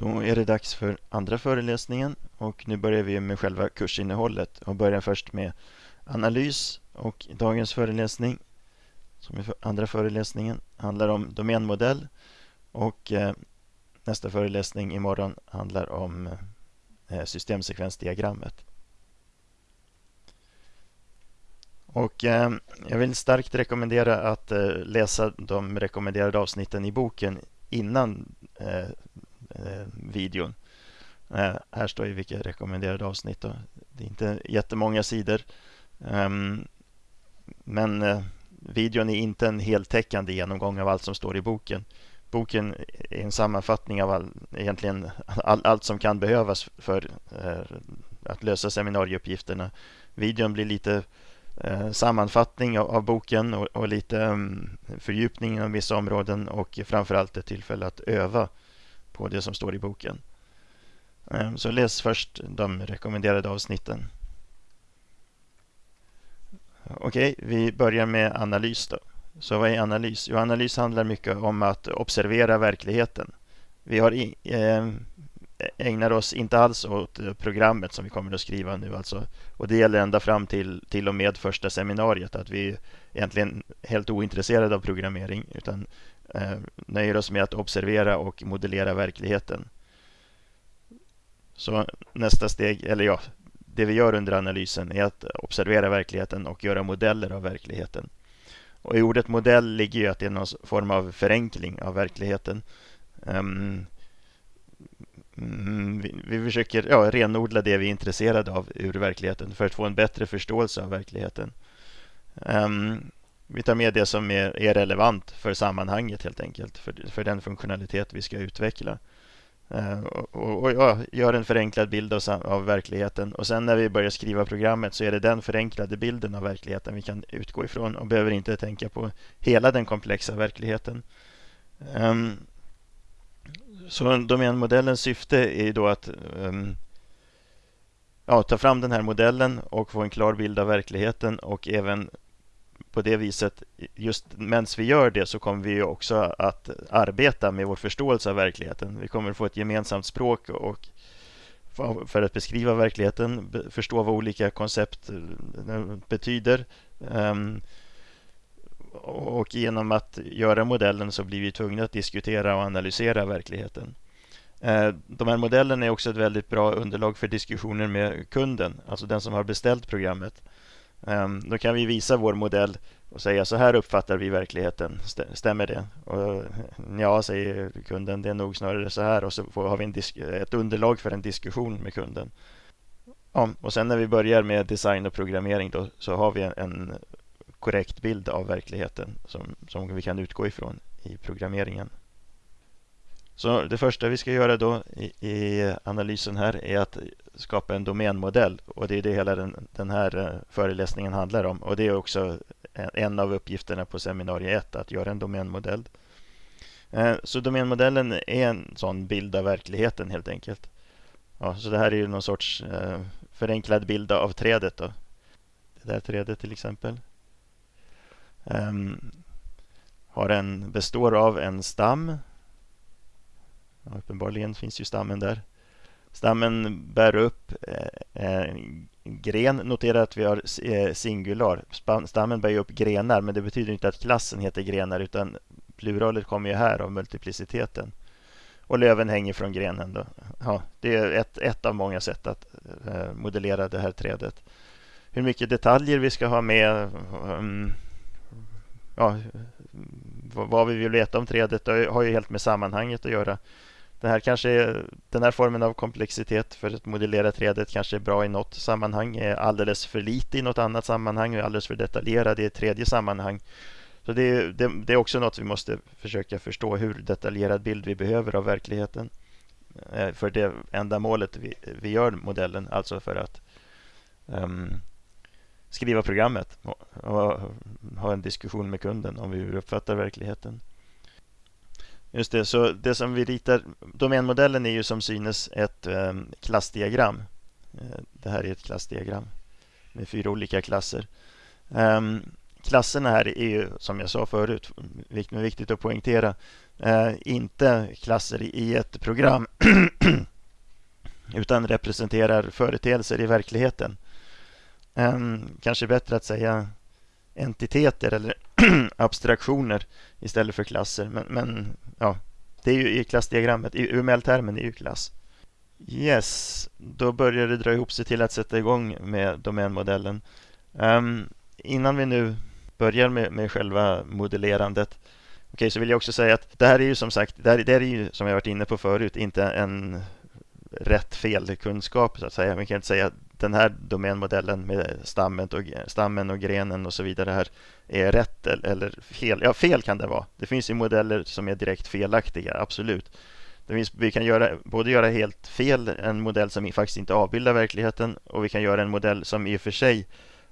Då är det dags för andra föreläsningen och nu börjar vi med själva kursinnehållet och börjar först med analys och dagens föreläsning som är för andra föreläsningen handlar om domänmodell och eh, nästa föreläsning imorgon handlar om eh, systemsekvensdiagrammet. Och eh, jag vill starkt rekommendera att eh, läsa de rekommenderade avsnitten i boken innan eh, eh, videon. Eh, här står ju vilka rekommenderade avsnitt. Då. Det är inte jättemånga sidor. Ehm, men eh, videon är inte en heltäckande genomgång av allt som står i boken. Boken är en sammanfattning av all, egentligen all, allt som kan behövas för eh, att lösa seminarieuppgifterna. Videon blir lite eh, sammanfattning av, av boken och, och lite um, fördjupning inom vissa områden och framförallt ett tillfälle att öva på det som står i boken. Ehm, så läs först de rekommenderade avsnitten. Okej, vi börjar med analys då. Så vad är analys? Jo, analys handlar mycket om att observera verkligheten. Vi har i, eh, ägnar oss inte alls åt programmet som vi kommer att skriva nu alltså. Och det gäller ända fram till, till och med första seminariet att vi är egentligen helt ointresserade av programmering utan Eh, nöjer oss med att observera och modellera verkligheten. Så nästa steg, eller ja, det vi gör under analysen är att observera verkligheten och göra modeller av verkligheten. Och I ordet modell ligger ju att det är någon form av förenkling av verkligheten. Um, vi, vi, försöker ja, renodla det vi är intresserade av ur verkligheten för att få en bättre förståelse av verkligheten. Um, vi tar med det som är, är, relevant för sammanhanget helt enkelt, för, för den funktionalitet vi ska utveckla. Uh, och, och ja, gör en förenklad bild av, av, verkligheten och sen när vi börjar skriva programmet så är det den förenklade bilden av verkligheten vi kan utgå ifrån och behöver inte tänka på hela den komplexa verkligheten. Um, så domänmodellens syfte är då att um, ja, ta fram den här modellen och få en klar bild av verkligheten och även på det viset, just medan vi gör det så kommer vi också att arbeta med vår förståelse av verkligheten. Vi kommer få ett gemensamt språk och för att beskriva verkligheten, förstå vad olika koncept eh, betyder. Ehm, och genom att göra modellen så blir vi tvungna att diskutera och analysera verkligheten. Eh, de här modellerna är också ett väldigt bra underlag för diskussioner med kunden, alltså den som har beställt programmet. Ehm, då kan vi visa vår modell och säga så här uppfattar vi verkligheten. Stämmer det? Och, eh, ja, säger kunden, det är nog snarare så här och så har vi ett underlag för en diskussion med kunden. Ja, och sen när vi börjar med design och programmering då, så har vi en korrekt bild av verkligheten som, som vi kan utgå ifrån i programmeringen. Så det första vi ska göra då i, i analysen här är att skapa en domänmodell och det är det hela den, den här eh, föreläsningen handlar om och det är också en av uppgifterna på seminarium 1 att göra en domänmodell. Eh, så domänmodellen är en sån bild av verkligheten helt enkelt. Ja, så det här är ju någon sorts eh, förenklad bild av trädet. Då. Det där trädet till exempel. Um, har en, består av en stam. Ja, uppenbarligen finns ju stammen där. Stammen bär upp eh, en gren. Notera att vi har eh, singular. Stammen bär upp grenar men det betyder inte att klassen heter grenar utan pluralet kommer ju här av multipliciteten. Och löven hänger från grenen. Då. Ja, det är ett, ett av många sätt att eh, modellera det här trädet. Hur mycket detaljer vi ska ha med mm, ja, vad vi vill veta om trädet har ju helt med sammanhanget att göra. Det här kanske är, den här formen av komplexitet för att modellera trädet kanske är bra i något sammanhang, är alldeles för lite i något annat sammanhang och alldeles för detaljerad i ett tredje sammanhang. Så det, det, det, är också något vi måste försöka förstå hur detaljerad bild vi behöver av verkligheten eh, för det ändamålet vi, vi gör modellen, alltså för att um, skriva programmet och, och, ha en diskussion med kunden om hur vi uppfattar verkligheten. Just det, så det som vi ritar, domänmodellen är ju som synes ett eh, klassdiagram. Eh, det här är ett klassdiagram med fyra olika klasser. Eh, klasserna här är ju som jag sa förut, viktigt att poängtera, eh, inte klasser i ett program utan representerar företeelser i verkligheten. Um, kanske bättre att säga entiteter eller abstraktioner istället för klasser. Men, men ja, det är ju i klassdiagrammet, i UML-termen är ju klass. Yes, då börjar det dra ihop sig till att sätta igång med domänmodellen. Um, innan vi nu börjar med, med själva modellerandet Okej, så vill jag också säga att det här är ju som sagt, det här, det här är ju som jag varit inne på förut, inte en rätt fel kunskap så att säga. Man kan inte säga att den här domänmodellen med stammen och, stammen och grenen och så vidare här är rätt eller fel. Ja, fel kan det vara. Det finns ju modeller som är direkt felaktiga, absolut. Det finns, vi kan göra, både göra helt fel, en modell som faktiskt inte avbildar verkligheten och vi kan göra en modell som i och för sig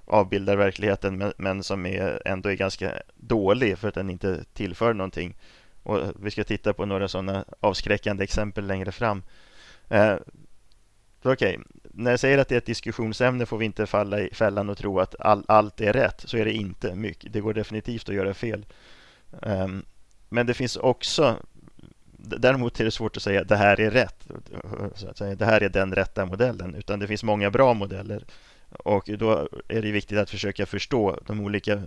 avbildar verkligheten men, men som är, ändå är ganska dålig för att den inte tillför någonting. Och vi ska titta på några sådana avskräckande exempel längre fram. Eh, Okej, okay. när jag säger att det är ett diskussionsämne får vi inte falla i fällan och tro att all, allt är rätt. Så är det inte. mycket. Det går definitivt att göra fel. Um, men det finns också Däremot är det svårt att säga att det här är rätt. Så att säga, det här är den rätta modellen. Utan det finns många bra modeller. Och då är det viktigt att försöka förstå de olika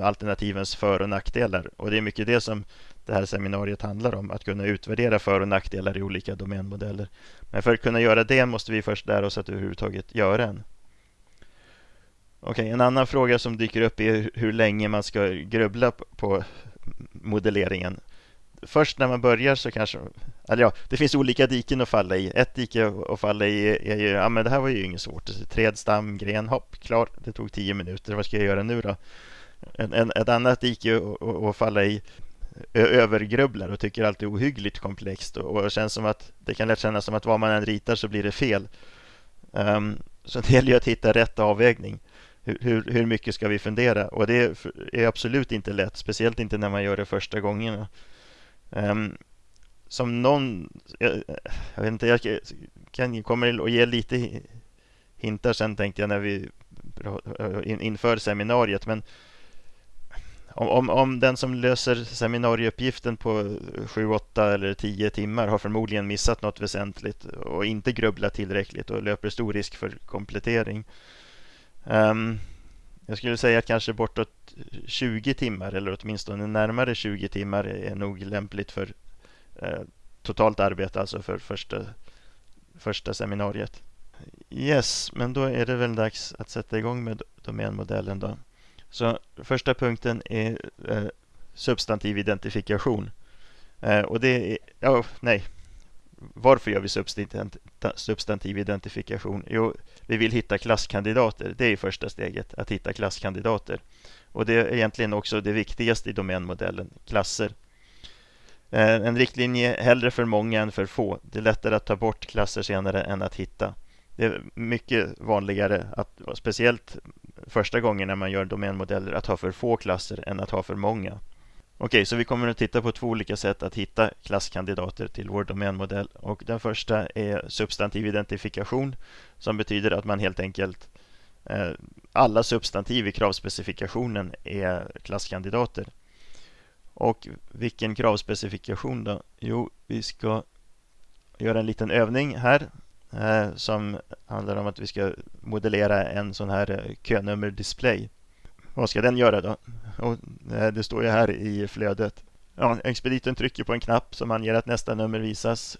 alternativens för och nackdelar. Och det är mycket det som det här seminariet handlar om. Att kunna utvärdera för och nackdelar i olika domänmodeller. Men för att kunna göra det måste vi först lära oss att överhuvudtaget göra en. Okej, en annan fråga som dyker upp är hur länge man ska grubbla på modelleringen. Först när man börjar så kanske, eller ja, det finns olika diken att falla i. Ett dike att falla i är ju, ja men det här var ju inget svårt. Träd, stam, gren, hopp, klar. Det tog tio minuter. Vad ska jag göra nu då? En, en, ett annat dike att, att falla i övergrubblar och tycker allt är ohyggligt komplext och, och känns som att det kan lätt kännas som att vad man än ritar så blir det fel. Um, så det gäller ju att hitta rätt avvägning. Hur, hur, hur, mycket ska vi fundera? Och det är absolut inte lätt, speciellt inte när man gör det första gångerna. Um, som någon, jag, jag, vet inte, jag kan, kommer att ge lite hintar sen tänkte jag när vi inför seminariet. Men om, om, om den som löser seminarieuppgiften på 7, 8 eller 10 timmar har förmodligen missat något väsentligt och inte grubblat tillräckligt och löper stor risk för komplettering. Um, jag skulle säga att kanske bortåt 20 timmar eller åtminstone närmare 20 timmar är nog lämpligt för eh, totalt arbete, alltså för första, första seminariet. Yes, men då är det väl dags att sätta igång med domänmodellen då. Så första punkten är eh, substantiv identifikation. Eh, och det är, ja, nej. Varför gör vi substantiv identifikation? Jo, vi vill hitta klasskandidater. Det är första steget, att hitta klasskandidater. Och det är egentligen också det viktigaste i domänmodellen, klasser. Eh, en riktlinje hellre för många än för få. Det är lättare att ta bort klasser senare än att hitta. Det är mycket vanligare, att, speciellt första gången när man gör domänmodeller, att ha för få klasser än att ha för många. Okej, så vi kommer att titta på två olika sätt att hitta klasskandidater till vår domänmodell. Och den första är substantiv identifikation som betyder att man helt enkelt eh, alla substantiv i kravspecifikationen är klasskandidater. Och vilken kravspecifikation då? Jo, vi ska göra en liten övning här Eh, som handlar om att vi ska modellera en sån här eh, könummer-display. Vad ska den göra då? Och, eh, det står ju här i flödet. Ja, expediten trycker på en knapp som anger att nästa nummer visas.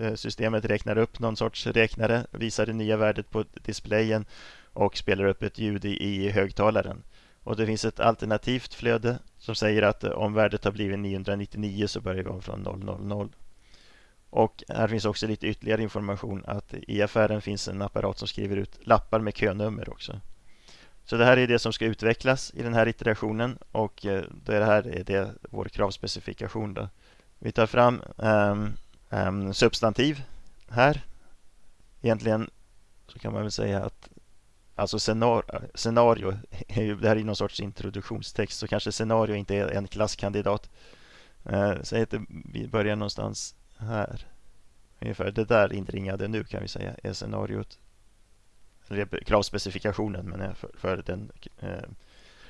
Eh, systemet räknar upp någon sorts räknare, visar det nya värdet på displayen och spelar upp ett ljud i, i högtalaren. Och det finns ett alternativt flöde som säger att om värdet har blivit 999 så börjar vi om från 000. Och här finns också lite ytterligare information att i affären finns en apparat som skriver ut lappar med könummer också. Så det här är det som ska utvecklas i den här iterationen och eh, det här är det vår kravspecifikation. Då. Vi tar fram um, um, substantiv här. Egentligen så kan man väl säga att alltså scenario, scenario det här är någon sorts introduktionstext så kanske scenario inte är en klasskandidat. Uh, säg att vi börjar någonstans här. Ungefär det där inringade nu kan vi säga är scenariot. Eller kravspecifikationen men för, för den eh,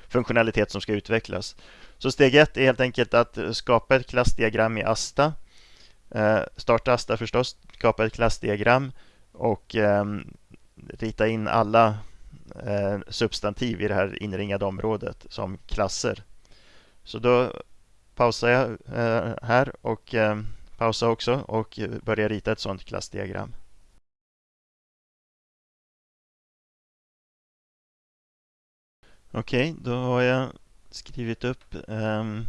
funktionalitet som ska utvecklas. Så steg ett är helt enkelt att skapa ett klassdiagram i Asta. Eh, starta Asta förstås, skapa ett klassdiagram och eh, rita in alla eh, substantiv i det här inringade området som klasser. Så då pausar jag eh, här och eh, Pausa också och börja rita ett sådant klassdiagram. Okej, okay, då har jag skrivit upp um,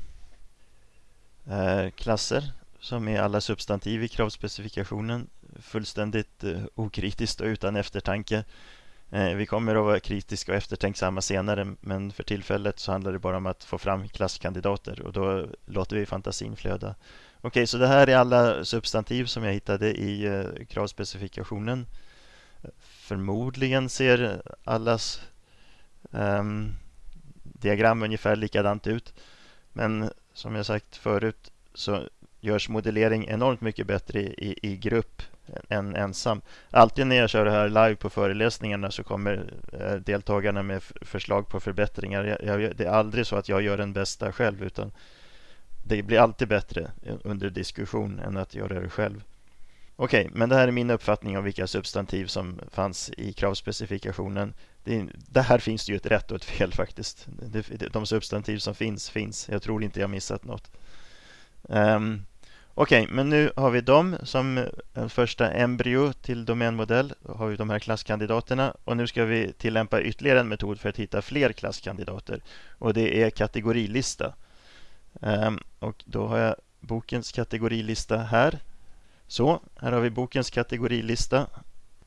uh, klasser som är alla substantiv i kravspecifikationen fullständigt uh, okritiskt och utan eftertanke. Uh, vi kommer att vara kritiska och eftertänksamma senare men för tillfället så handlar det bara om att få fram klasskandidater och då låter vi fantasin flöda. Okej, okay, så det här är alla substantiv som jag hittade i eh, kravspecifikationen. Förmodligen ser allas um, diagram ungefär likadant ut. Men som jag sagt förut så görs modellering enormt mycket bättre i, i, grupp än ensam. Alltid när jag kör det här live på föreläsningarna så kommer eh, deltagarna med förslag på förbättringar. Jag, jag, det är aldrig så att jag gör den bästa själv utan det blir alltid bättre under diskussion än att göra det själv. Okej, okay, men det här är min uppfattning om vilka substantiv som fanns i kravspecifikationen. Det, det här finns det ju ett rätt och ett fel faktiskt. Det, de substantiv som finns, finns. Jag tror inte jag missat något. Um, Okej, okay, men nu har vi dem som en första embryo till domänmodell. Då har vi de här klasskandidaterna och nu ska vi tillämpa ytterligare en metod för att hitta fler klasskandidater och det är kategorilista. Um, och då har jag bokens kategorilista här. Så, här har vi bokens kategorilista.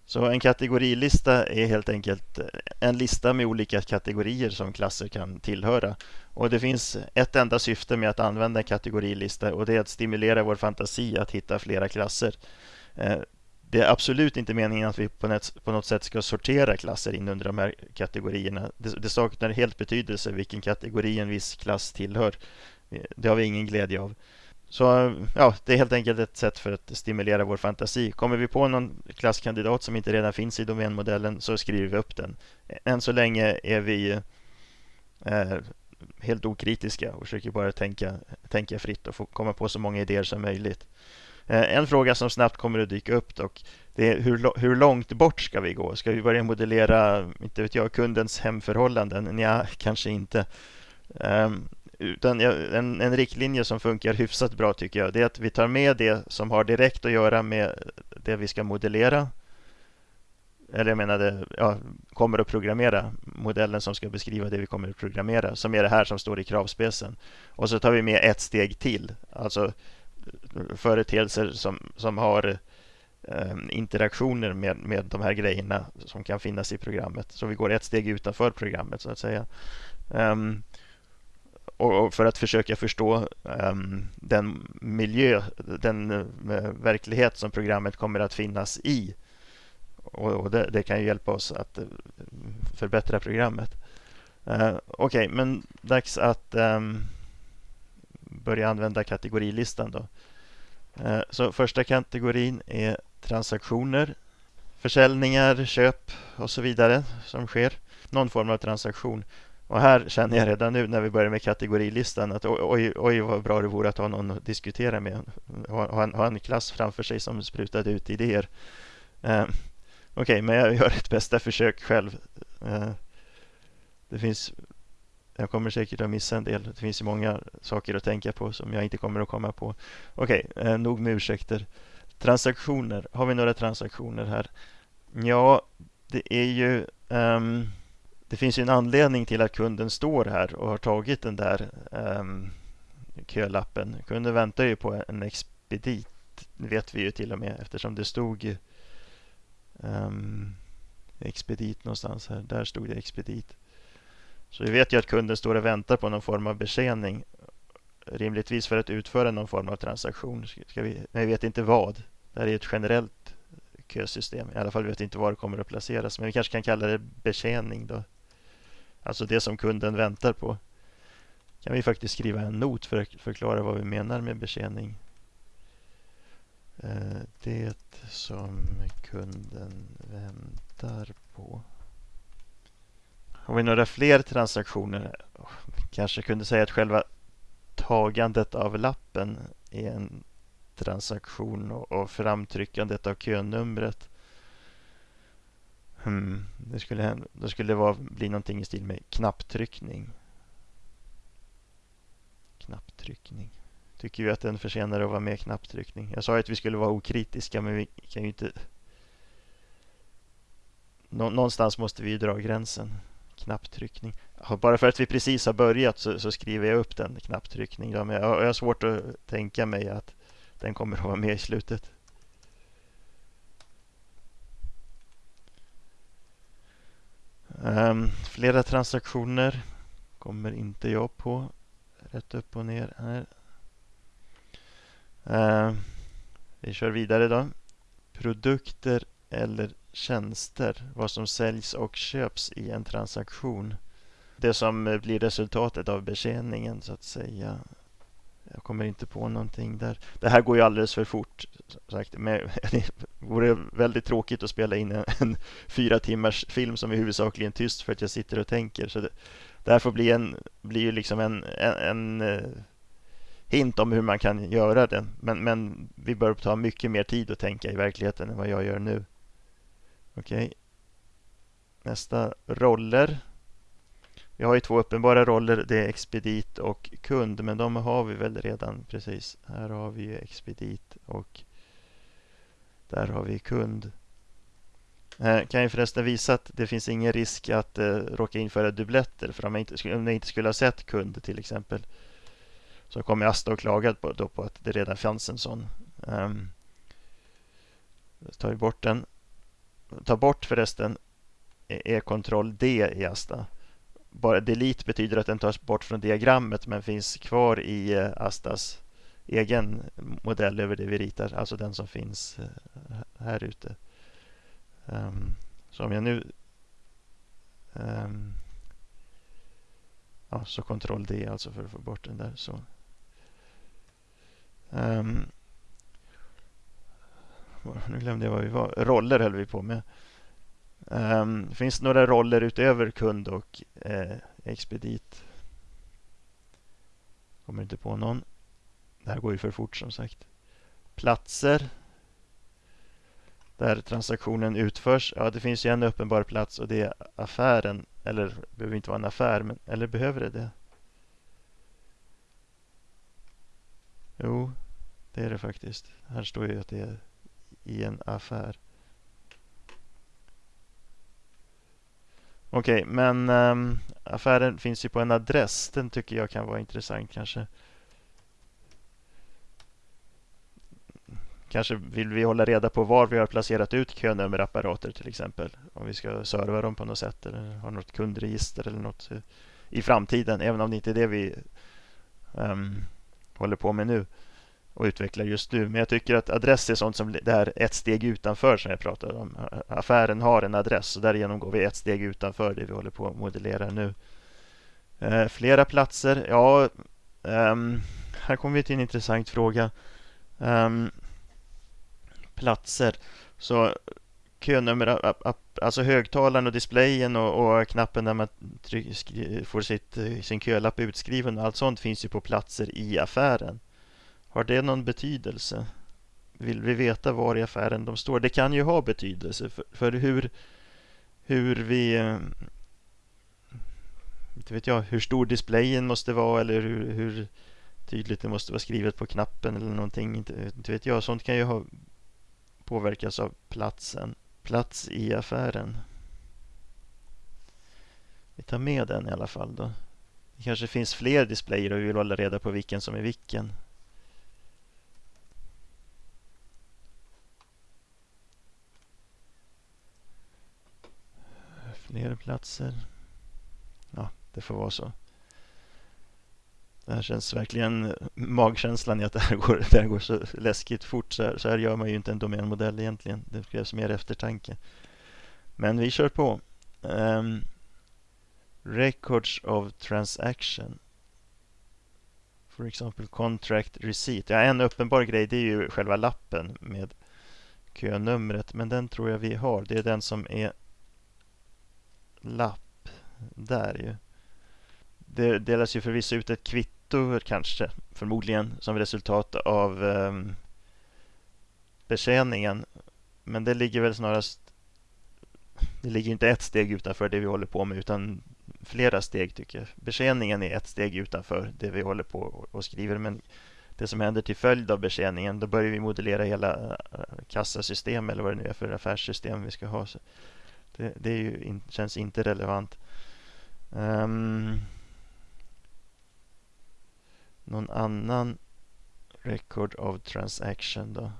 Så en kategorilista är helt enkelt eh, en lista med olika kategorier som klasser kan tillhöra. Och det finns ett enda syfte med att använda en kategorilista och det är att stimulera vår fantasi att hitta flera klasser. Eh, det är absolut inte meningen att vi på något sätt ska sortera klasser in under de här kategorierna. Det saknar helt betydelse vilken kategori en viss klass tillhör. Det har vi ingen glädje av. Så ja, det är helt enkelt ett sätt för att stimulera vår fantasi. Kommer vi på någon klasskandidat som inte redan finns i domänmodellen så skriver vi upp den. Än så länge är vi eh, helt okritiska och försöker bara tänka, tänka fritt och få komma på så många idéer som möjligt. Eh, en fråga som snabbt kommer att dyka upp dock, det är hur, hur långt bort ska vi gå? Ska vi börja modellera, inte vet jag, kundens hemförhållanden? Ja, kanske inte. Um, utan en, en riktlinje som funkar hyfsat bra tycker jag, det är att vi tar med det som har direkt att göra med det vi ska modellera. Eller jag menade, ja, kommer att programmera modellen som ska beskriva det vi kommer att programmera, som är det här som står i kravspecen. Och så tar vi med ett steg till, alltså företeelser som, som har eh, interaktioner med, med de här grejerna som kan finnas i programmet. Så vi går ett steg utanför programmet så att säga. Um, och för att försöka förstå um, den miljö, den uh, verklighet som programmet kommer att finnas i. Och, och det, det, kan ju hjälpa oss att uh, förbättra programmet. Uh, Okej, okay, men dags att um, börja använda kategorilistan då. Uh, så första kategorin är transaktioner, försäljningar, köp och så vidare som sker. Någon form av transaktion. Och här känner jag redan nu när vi börjar med kategorilistan att oj, oj vad bra det vore att ha någon att diskutera med. Ha, ha en klass framför sig som sprutade ut idéer. Eh, Okej, okay, men jag gör ett bästa försök själv. Eh, det finns jag kommer säkert att missa en del. Det finns ju många saker att tänka på som jag inte kommer att komma på. Okej, okay, eh, nog med ursäkter. Transaktioner. Har vi några transaktioner här? Ja, det är ju um, det finns ju en anledning till att kunden står här och har tagit den där um, kölappen. Kunden väntar ju på en expedit, vet vi ju till och med eftersom det stod um, expedit någonstans här. Där stod det expedit. Så vi vet ju att kunden står och väntar på någon form av betjäning. Rimligtvis för att utföra någon form av transaktion. Ska vi, men vi vet inte vad. Det här är ett generellt kösystem. I alla fall vet vi inte var det kommer att placeras. Men vi kanske kan kalla det betjäning då. Alltså det som kunden väntar på. Kan vi faktiskt skriva en not för att förklara vad vi menar med betjäning. Eh, det som kunden väntar på. Har vi några fler transaktioner? Oh, kanske kunde säga att själva tagandet av lappen är en transaktion och framtryckandet av könumret. Hmm, det skulle, det skulle vara, bli någonting i stil med knapptryckning. Knapptryckning. Tycker vi att den förtjänar att vara med knapptryckning? Jag sa ju att vi skulle vara okritiska men vi kan ju inte... Någonstans måste vi ju dra gränsen. Knapptryckning. Bara för att vi precis har börjat så, så skriver jag upp den knapptryckning. Ja, men jag, jag har svårt att tänka mig att den kommer att vara med i slutet. Um, flera transaktioner kommer inte jag på. Rätt upp och ner här. Uh, vi kör vidare då. Produkter eller tjänster. Vad som säljs och köps i en transaktion. Det som eh, blir resultatet av betjäningen så att säga. Jag kommer inte på någonting där. Det här går ju alldeles för fort. Sagt. Men det vore väldigt tråkigt att spela in en, en fyra timmars film som är huvudsakligen tyst för att jag sitter och tänker. Så det, det här får bli, en, blir ju liksom en, en, en eh, hint om hur man kan göra det. Men, men vi bör ta mycket mer tid att tänka i verkligheten än vad jag gör nu. Okej. Okay. Nästa roller. Vi har ju två uppenbara roller. Det är expedit och kund. Men de har vi väl redan precis. Här har vi ju expedit och där har vi kund. Eh, jag kan ju förresten visa att det finns ingen risk att eh, råka införa dubbletter. För om jag, inte, om jag inte skulle ha sett kund till exempel så kommer Asta och klaga på, då på att det redan fanns en sån. Um, tar vi bort den. Ta bort förresten e-, E-kontroll D i Asta bara delete betyder att den tas bort från diagrammet men finns kvar i eh, Astas egen modell över det vi ritar, alltså den som finns eh, här ute. Um, så om jag nu um, ja, så kontroll D alltså för att få bort den där. Så. Um, nu glömde jag vad vi var. Roller höll vi på med. Um, det några roller utöver kund och eh, expedit. Kommer inte på någon. Det här går ju för fort som sagt. Platser. Där transaktionen utförs. Ja, det finns ju en uppenbar plats och det är affären. Eller det behöver inte vara en affär, men, eller behöver det det? Jo, det är det faktiskt. Här står ju att det är i en affär. Okej, okay, men um, affären finns ju på en adress. Den tycker jag kan vara intressant kanske. Kanske vill vi hålla reda på var vi har placerat ut könummerapparater till exempel. Om vi ska serva dem på något sätt eller ha något kundregister eller något i framtiden. Även om det inte är det vi um, håller på med nu och utvecklar just nu. Men jag tycker att adress är sånt som det här ett steg utanför som jag pratade om. Affären har en adress och därigenom går vi ett steg utanför det vi håller på att modellera nu. Eh, flera platser, ja, um, här kommer vi till en intressant fråga. Um, platser, så könummer, alltså högtalaren och displayen och, och knappen där man tryck, får sitt, eh, sin kölapp utskriven och allt sånt finns ju på platser i affären. Har det någon betydelse? Vill vi veta var i affären de står? Det kan ju ha betydelse för, för hur, hur vi... Inte vet jag, hur stor displayen måste vara eller hur, hur tydligt det måste vara skrivet på knappen eller någonting. Inte, inte vet jag. Sånt kan ju ha påverkas av platsen. Plats i affären. Vi tar med den i alla fall då. Det kanske finns fler displayer och vi vill hålla reda på vilken som är vilken. Fler platser. Ja, det får vara så. Det här känns verkligen magkänslan i att det här går, det här går så läskigt fort. Så här, så här gör man ju inte en domänmodell egentligen. Det krävs mer eftertanke. Men vi kör på. Um, records of transaction. For example contract receipt. Ja, en uppenbar grej det är ju själva lappen med könumret. Men den tror jag vi har. Det är den som är lapp. där ju. Det delas ju förvisso ut ett kvitto kanske, förmodligen som resultat av um, betjäningen. Men det ligger väl snarast det ligger inte ett steg utanför det vi håller på med utan flera steg tycker jag. Betjäningen är ett steg utanför det vi håller på och skriver men det som händer till följd av betjäningen då börjar vi modellera hela eh, kassasystem eller vad det nu är för affärssystem vi ska ha. Det, det är ju, känns inte relevant. Um, någon annan record of transaction då?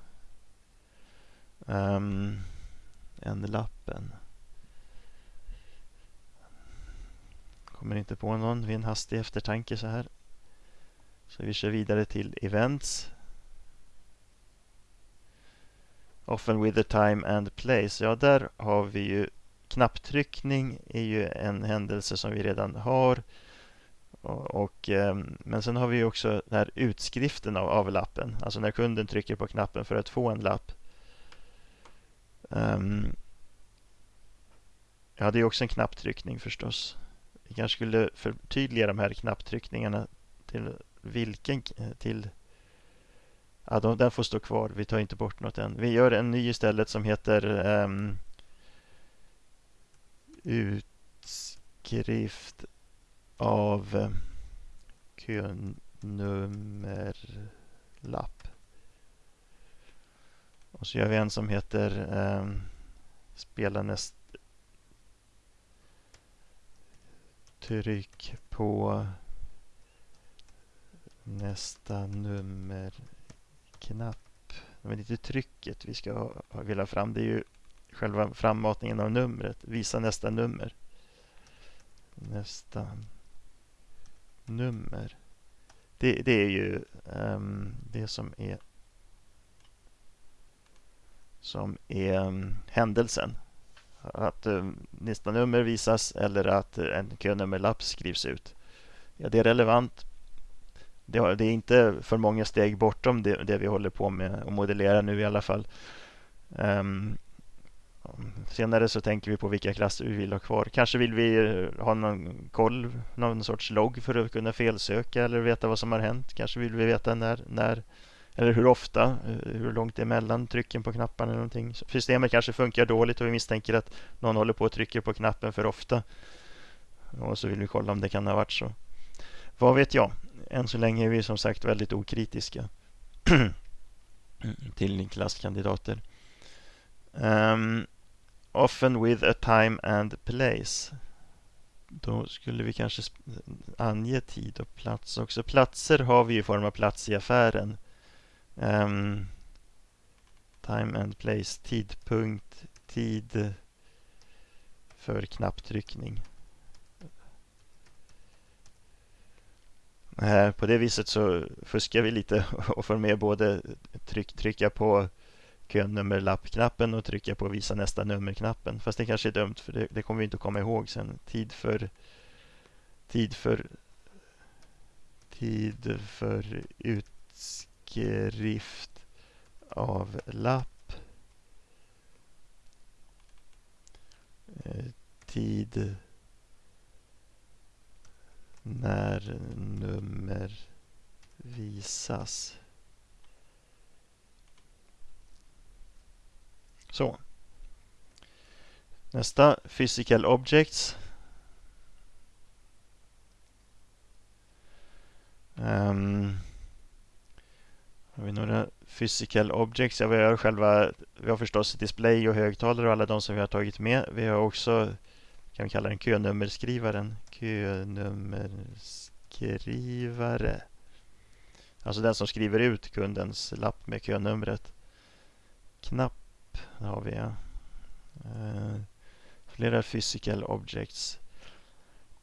Ehm, um, än lappen. Kommer inte på någon vid en hastig eftertanke så här. Så vi kör vidare till events. Often with the time and place. Ja, där har vi ju knapptryckning är ju en händelse som vi redan har. Och, och, ehm, men sen har vi också den här utskriften av, av lappen. Alltså när kunden trycker på knappen för att få en lapp. Ehm, um, ja, det är också en knapptryckning förstås. Vi kanske skulle förtydliga de här knapptryckningarna till vilken till Ja, de, den får stå kvar. Vi tar inte bort något än. Vi gör en ny istället som heter um, utskrift av eh, könummerlapp. Och så gör vi en som heter eh, spela näst tryck på nästa nummerknapp. Men inte trycket vi ska ha, fram. Det är ju själva frammatningen av numret. Visa nästa nummer. Nästa nummer. Det, det är ju um, det som är som är um, händelsen. Att um, nästa nummer visas eller att en könummerlapp skrivs ut. Ja, det är relevant det, har, det är inte för många steg bortom det, det vi håller på med att modellera nu i alla fall. Um, senare så tänker vi på vilka klasser vi vill ha kvar. Kanske vill vi eh, ha någon koll, någon sorts logg för att kunna felsöka eller veta vad som har hänt. Kanske vill vi veta när, när eller hur ofta, eh, hur långt det är mellan trycken på knapparna eller någonting. Systemet kanske funkar dåligt och vi misstänker att någon håller på och trycker på knappen för ofta. Och så vill vi kolla om det kan ha varit så. Vad vet jag? än så länge är vi som sagt väldigt okritiska till klasskandidater. Um, often with a time and place. Då skulle vi kanske ange tid och plats också. Platser har vi i form av plats i affären. Um, time and place, tidpunkt, tid för knapptryckning. Eh, på det viset så fuskar vi lite och får med både tryck, trycka på könummerlappknappen och trycka på visa nästa nummerknappen. Fast det kanske är dumt för det, det kommer vi inte att komma ihåg sen. Tid för tid för tid för utskrift av lapp. Eh, tid när nummer visas. Så. Nästa, Physical Objects. Um, har vi några Physical Objects? Ja, vi har själva, vi har förstås display och högtalare och alla de som vi har tagit med. Vi har också kan vi kalla den könummerskrivaren. Könummerskrivare. Alltså den som skriver ut kundens lapp med könumret. Knapp där har vi. Uh, flera physical objects.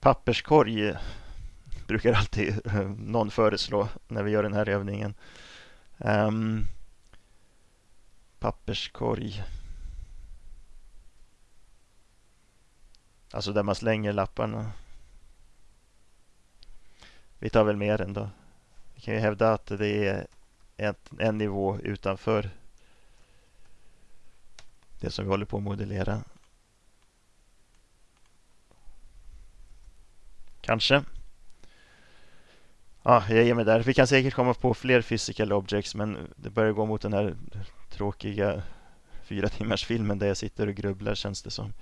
Papperskorg brukar alltid eh, någon föreslå när vi gör den här övningen. Um, papperskorg. Alltså där man slänger lapparna. Vi tar väl mer ändå. Vi kan ju hävda att det är ett, en nivå utanför det som vi håller på att modellera. Kanske. Ja, jag ger mig där. Vi kan säkert komma på fler physical objects men det börjar gå mot den här tråkiga fyra timmars filmen där jag sitter och grubblar känns det som.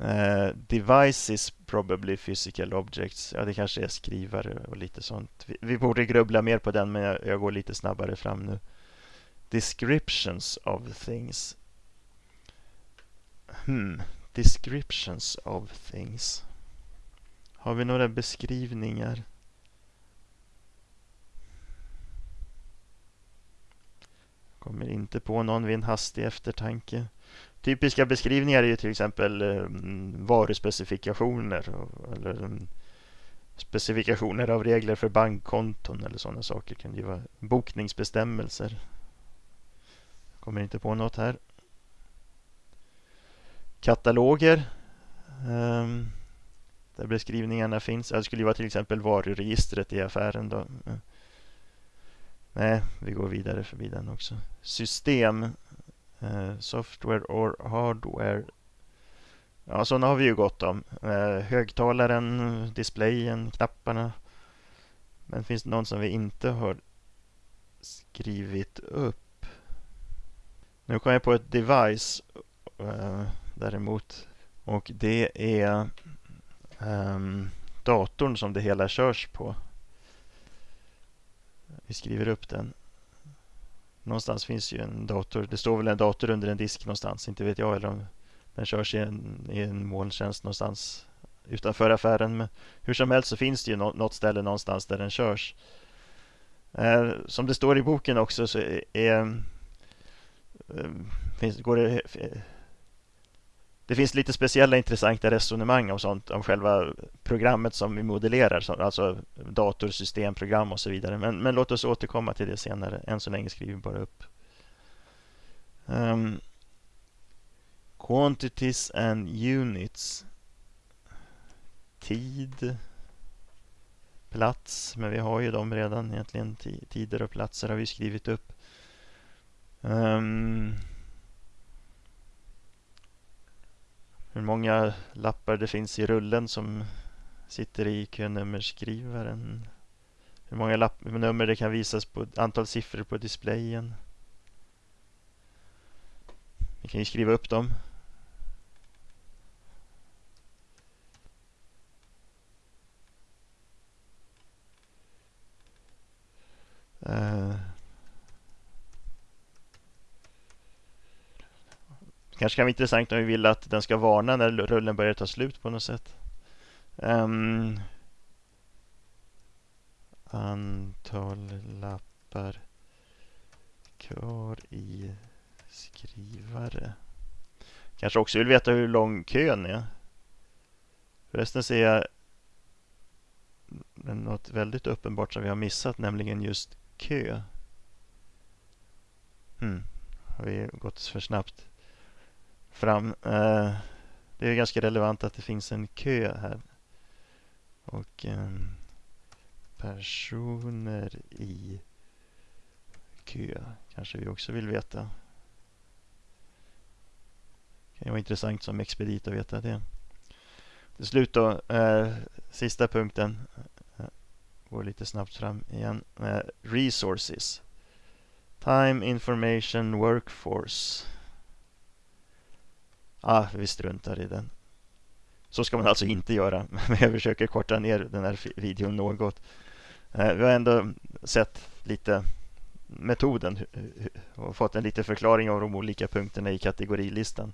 Uh, devices probably physical objects. Ja, det kanske är skrivare och lite sånt. Vi, vi borde grubbla mer på den men jag, jag, går lite snabbare fram nu. Descriptions of things. Hmm. Descriptions of things. Har vi några beskrivningar? Kommer inte på någon vid en hastig eftertanke. Typiska beskrivningar är ju till exempel ehm, varuspecifikationer eller ehm, specifikationer av regler för bankkonton eller sådana saker. Det kan ju vara bokningsbestämmelser. Kommer inte på något här. Kataloger. Um, där beskrivningarna finns. Det skulle ju vara till exempel varuregistret i affären. Då. Nej, vi går vidare förbi den också. System. Eh, software or hardware. Ja, sådana har vi ju gott om. Eh, högtalaren, displayen, knapparna. Men finns det någon som vi inte har skrivit upp? Nu kom jag på ett device eh, däremot. Och det är um, datorn som det hela körs på. Vi skriver upp den. Någonstans finns ju en dator. Det står väl en dator under en disk någonstans. Inte vet jag eller om den körs i en, i en molntjänst någonstans utanför affären. Men hur som helst så finns det ju något ställe någonstans där den körs. Eh, som det står i boken också så är, är finns, går det eh, det finns lite speciella intressanta resonemang om sånt om själva programmet som vi modellerar, alltså datorsystemprogram och så vidare. Men, men låt oss återkomma till det senare. Än så länge skriver vi bara upp. Um, quantities and units. Tid. Plats, men vi har ju dem redan egentligen. Tider och platser har vi skrivit upp. Um, många lappar det finns i rullen som sitter i könummerskrivaren. Hur många lapp, nummer det kan visas på antal siffror på displayen. Vi kan ju skriva upp dem. Uh. Kanske kan vara intressant om vi vill att den ska varna när rullen börjar ta slut på något sätt. Ehm, um, antal lappar kvar i skrivare. Kanske också vill veta hur lång kön är. Förresten ser jag något väldigt uppenbart som vi har missat, nämligen just kö. Hmm. Har vi gått för snabbt? Fram. Eh, det är ganska relevant att det finns en kö här. Och ehm, personer i kö kanske vi också vill veta. Det kan vara intressant som expedit att veta det. Till slut då, eh, sista punkten. Går lite snabbt fram igen. Eh, resources. Time, information, workforce ah, vi struntar i den. Så ska man alltså inte göra, men jag försöker korta ner den här videon något. Eh, vi har ändå sett lite metoden och fått en liten förklaring av de olika punkterna i kategorilistan.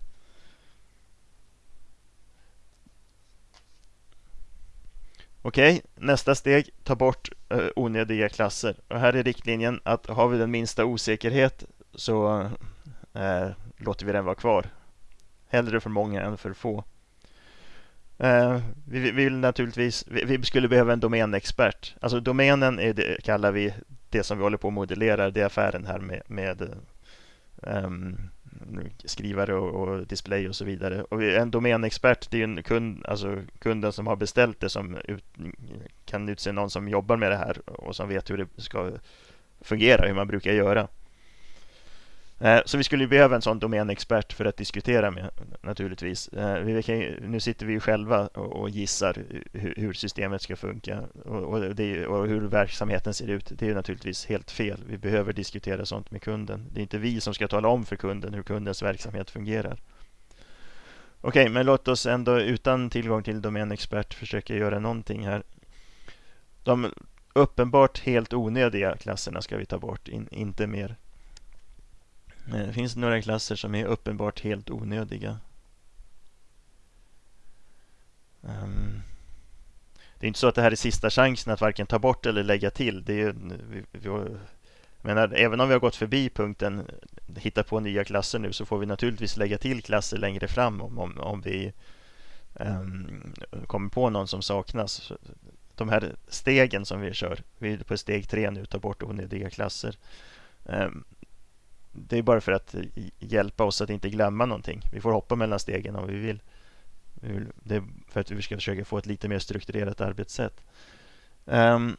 Okej, nästa steg, ta bort eh, onödiga klasser. Och här är riktlinjen att har vi den minsta osäkerhet så eh, låter vi den vara kvar. Hellre för många än för få. Eh, vi, vill naturligtvis, vi, skulle behöva en domänexpert. Alltså domänen är det, kallar vi det som vi håller på att modellera. Det är affären här med, med um, skrivare och, och, display och så vidare. Och en domänexpert det är en kund, alltså kunden som har beställt det som ut, kan utse någon som jobbar med det här och som vet hur det ska fungera, hur man brukar göra. Eh, så vi skulle behöva en sån domänexpert för att diskutera med naturligtvis. Eh, ju, nu sitter vi ju själva och gissar hur systemet ska funka och, det, och hur verksamheten ser ut. Det är naturligtvis helt fel. Vi behöver diskutera sånt med kunden. Det är inte vi som ska tala om för kunden hur kundens verksamhet fungerar. Okej, men låt oss ändå utan tillgång till domänexpert försöka göra någonting här. De uppenbart helt onödiga klasserna ska vi ta bort, in, inte mer. Eh, det finns några klasser som är uppenbart helt onödiga. Um, det är inte så att det här är sista chansen att varken ta bort eller lägga till. Det är, vi, vi, menar, även om vi har gått förbi punkten hitta på nya klasser nu så får vi naturligtvis lägga till klasser längre fram om, om, om vi um, kommer på någon som saknas. De här stegen som vi kör, vi är på steg tre nu, ta bort onödiga klasser. Um, det är bara för att hjälpa oss att inte glömma någonting. Vi får hoppa mellan stegen om vi vill. Det är för att vi ska försöka få ett lite mer strukturerat arbetssätt. Um,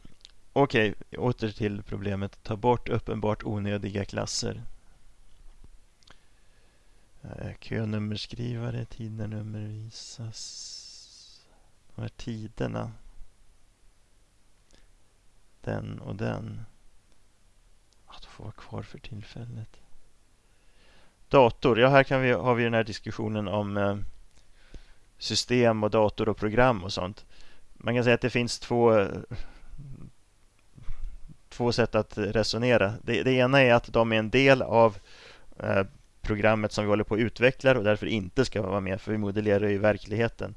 Okej, okay, åter till problemet. Ta bort uppenbart onödiga klasser. Uh, könummerskrivare, tidnummer visas. De här tiderna. Den och den. Att få vara kvar för tillfället. Dator, ja här kan vi, har vi den här diskussionen om eh, system och dator och program och sånt. Man kan säga att det finns två, två sätt att resonera. Det, det ena är att de är en del av eh, programmet som vi håller på att utveckla och därför inte ska vara med för vi modellerar ju verkligheten.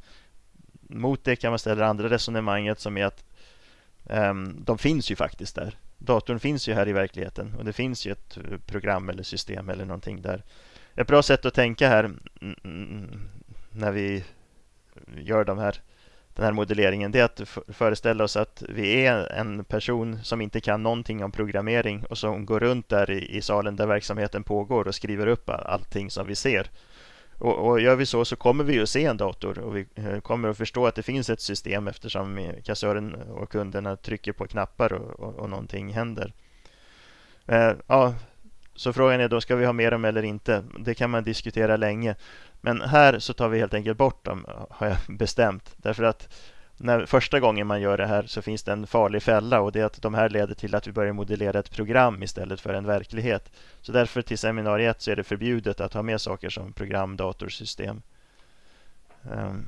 Mot det kan man ställa det andra resonemanget som är att um, de finns ju faktiskt där datorn finns ju här i verkligheten och det finns ju ett eh, program eller system eller någonting där. Ett bra sätt att tänka här mm, mm, mm, när vi gör de här, den här modelleringen det är att föreställa oss att vi är en person som inte kan någonting om programmering och som går runt där i, i salen där verksamheten pågår och skriver upp allting som vi ser. Och, och, gör vi så så kommer vi att se en dator och vi eh, kommer att förstå att det finns ett system eftersom kassören och kunderna trycker på knappar och, och, och någonting händer. Eh, ja, så frågan är då, ska vi ha med dem eller inte? Det kan man diskutera länge. Men här så tar vi helt enkelt bort dem, har jag bestämt. Därför att när första gången man gör det här så finns det en farlig fälla och det är att de här leder till att vi börjar modellera ett program istället för en verklighet. Så därför till seminariet så är det förbjudet att ha med saker som program, datorsystem. Ehm,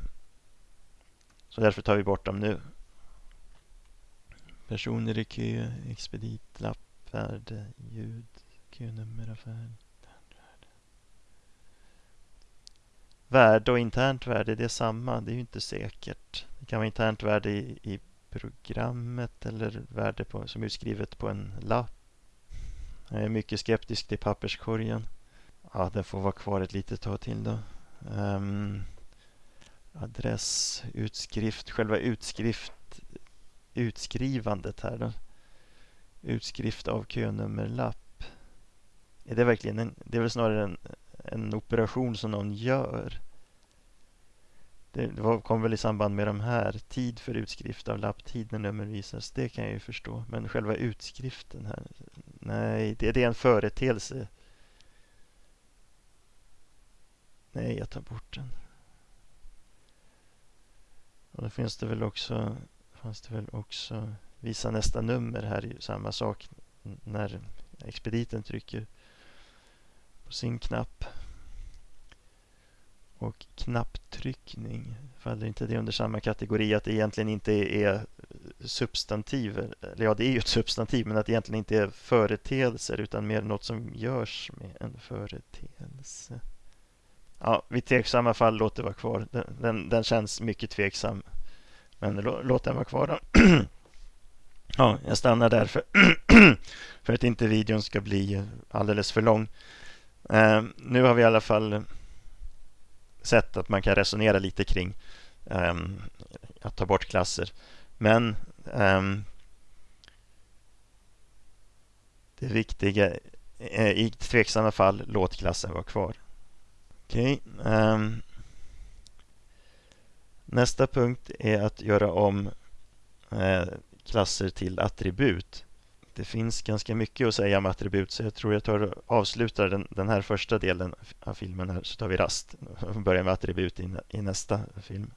så därför tar vi bort dem nu. Personer i kö, expeditlapp, färd, värde, ljud, könummer, affär. Värde och internt värde, det är samma. Det är ju inte säkert. Det kan vara internt värde i, i programmet eller värde på, som är skrivet på en lapp. Jag är mycket skeptisk till papperskorgen. Ja, den får vara kvar ett litet tag till då. Ehm, um, adress, utskrift, själva utskrift, utskrivandet här då. Utskrift av könummerlapp. Är det verkligen en, det är väl snarare en, en operation som någon gör. Det var, kom väl i samband med de här. Tid för utskrift av lapptid när nummer visas. Det kan jag ju förstå. Men själva utskriften här. Nej, det, det är en företeelse. Nej, jag tar bort den. Och då finns det väl också, fanns det väl också visa nästa nummer här samma sak när expediten trycker på sin knapp. Och knapptryckning, faller inte det under samma kategori att det egentligen inte är substantiv? Eller ja, det är ju ett substantiv, men att det egentligen inte är företeelser utan mer något som görs med en företeelse. Ja, vid tveksamma fall, låt det vara kvar. Den, den, den känns mycket tveksam. Men låt den vara kvar då. ja, jag stannar där för, för att inte videon ska bli alldeles för lång. Eh, nu har vi i alla fall sett att man kan resonera lite kring eh, att ta bort klasser. Men ehm, eh, det viktiga i tveksamma fall, låt klassen vara kvar. Okej. Okay. Um, nästa punkt är att göra om uh, klasser till attribut det finns ganska mycket att säga om attribut så jag tror jag tar och avslutar den, den här första delen av filmen här så tar vi rast och börjar med attribut i, i nästa film.